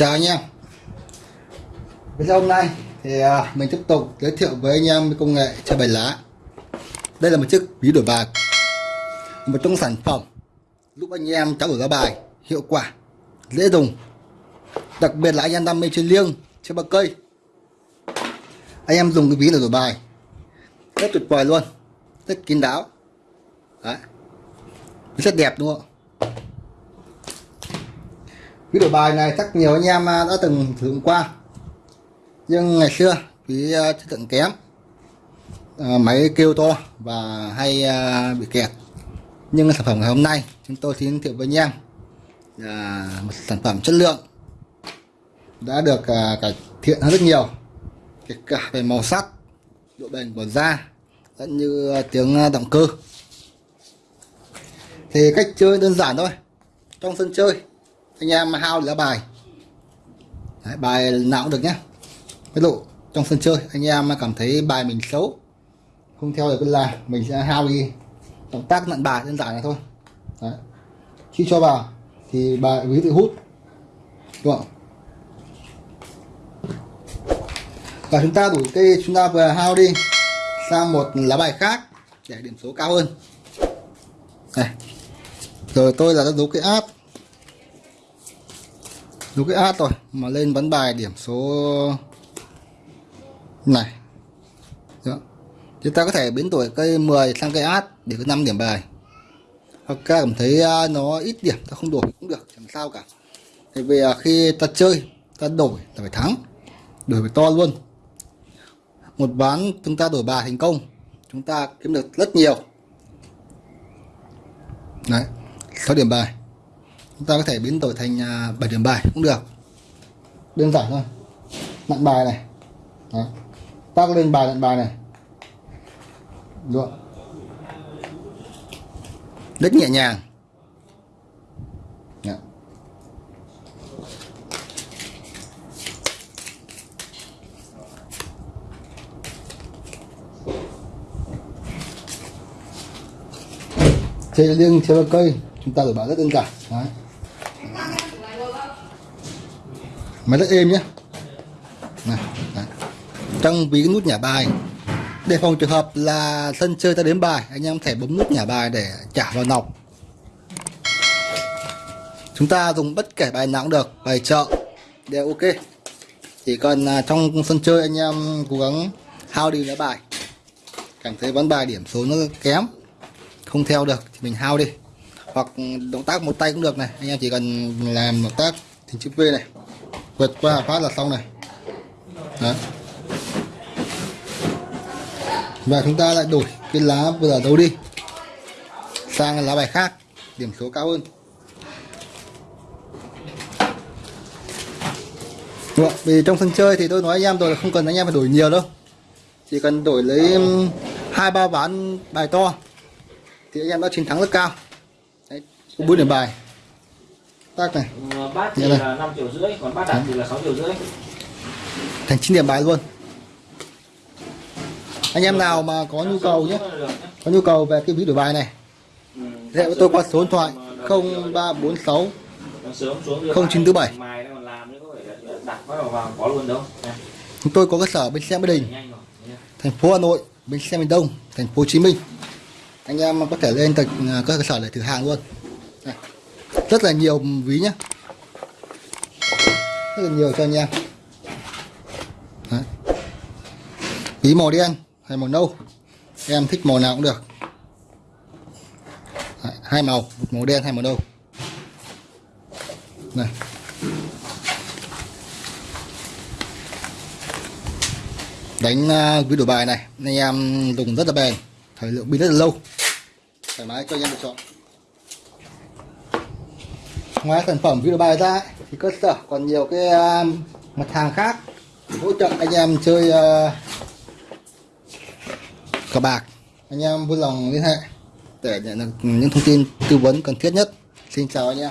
chào anh em. Video hôm nay thì à, mình tiếp tục giới thiệu với anh em công nghệ chơi bài lá. Đây là một chiếc ví đổi bạc, một trong sản phẩm giúp anh em trao đổi lá bài hiệu quả dễ dùng đặc biệt là anh em đam mê chơi liêng chơi bạc cây. Anh em dùng cái ví để đổi bài. Rất tuyệt vời luôn. Rất kín đáo. Đấy. rất đẹp đúng không? Ví đổi bài này chắc nhiều anh em à, đã từng sử dụng qua. Nhưng ngày xưa ví à, chất lượng kém. À, máy kêu to và hay à, bị kẹt. Nhưng sản phẩm ngày hôm nay chúng tôi xin giới thiệu với anh em là một sản phẩm chất lượng đã được à, cải thiện hơn rất nhiều. Kể cả về màu sắc độ bền của da lẫn như à, tiếng à, động cơ. Thì cách chơi đơn giản thôi. Trong sân chơi anh em hao lá bài. Đấy, bài nào cũng được nhé ví dụ trong sân chơi anh em cảm thấy bài mình xấu không theo được là mình sẽ hao đi. Động tác nặn bài đơn giản này thôi. Đấy. khi cho vào thì bài ví tự hút. Đúng không? Và chúng ta đổi cây chúng ta vừa hao đi sang một lá bài khác để điểm số cao hơn. Này rồi tôi là đã dấu cái áp đúng cái át rồi, mà lên bắn bài điểm số này. Đó. chúng ta có thể biến đổi cây 10 sang cây át để có 5 điểm bài. Hoặc các cảm thấy à, nó ít điểm, ta không đổi cũng được, chẳng sao cả. Thì vì à, khi ta chơi, ta đổi là phải thắng. Đổi phải to luôn một ván chúng ta đổi bài thành công. Chúng ta kiếm được rất nhiều. Đấy 6 điểm bài. Chúng ta có thể biến đổi thành à, 7 điểm bài cũng được. Đơn giản thôi. Nặn bài này. Ta có lên bài nặn bài này. Được. Rất nhẹ nhàng. Chơi liêng chơi cây. Chúng ta đổi bảo rất đơn giản. Đấy. máy rất êm nhé này, đấy. trong ví nút nhả bài. Để phòng trường hợp là sân chơi ta đến bài anh em thể bấm nút nhả bài để trả vào nọc. Chúng ta dùng bất kể bài nào cũng được. Bài chợ. Đều ok. Chỉ cần à, trong sân chơi anh em cố gắng hao đi lá bài. Cảm thấy ván bài điểm số nó kém không theo được thì mình hao đi. Hoặc động tác một tay cũng được này. Anh em chỉ cần làm động tác thì chữ V này, vượt qua phát là xong này. Đó. và chúng ta lại đổi cái lá vừa đấu đi, sang lá bài khác, điểm số cao hơn. Được vì trong sân chơi thì tôi nói anh em rồi là không cần anh em phải đổi nhiều đâu. Chỉ cần đổi lấy hai ba ván bài to thì anh em đã chiến thắng rất cao. Đấy, có bốn điểm bài. Tác này. Ờ, bát thì là 5 triệu rưỡi còn bát đạt thì là 6 triệu rưỡi. Thành 9 điểm bài luôn. Anh em nào mà có nhu cầu nhé. có nhu cầu về cái ví đổi bài này ừ, liên với tôi qua số điện thoại 0346 0947 chúng tôi có cơ sở bên xe Mỹ Đình thành phố Hà Nội bên xe miền Đông thành phố Hồ Chí Minh anh em có thể lên tận à, cơ sở để thử hàng luôn. Này. rất là nhiều ví nhá, rất là nhiều cho anh em. Đấy. ví màu đen hay màu nâu. Em thích màu nào cũng được. Đấy, hai màu một màu đen hay màu nâu. Này đánh uh, ví đổi bài này. Anh em dùng rất là bền. Thời lượng pin rất là lâu thoải mái cho anh em lựa chọn. Ngoài sản phẩm video bài ra thì cơ sở còn nhiều cái uh, mặt hàng khác hỗ trợ anh em chơi uh, cờ bạc. Anh em vui lòng liên hệ để nhận được những thông tin tư vấn cần thiết nhất. Xin chào anh em.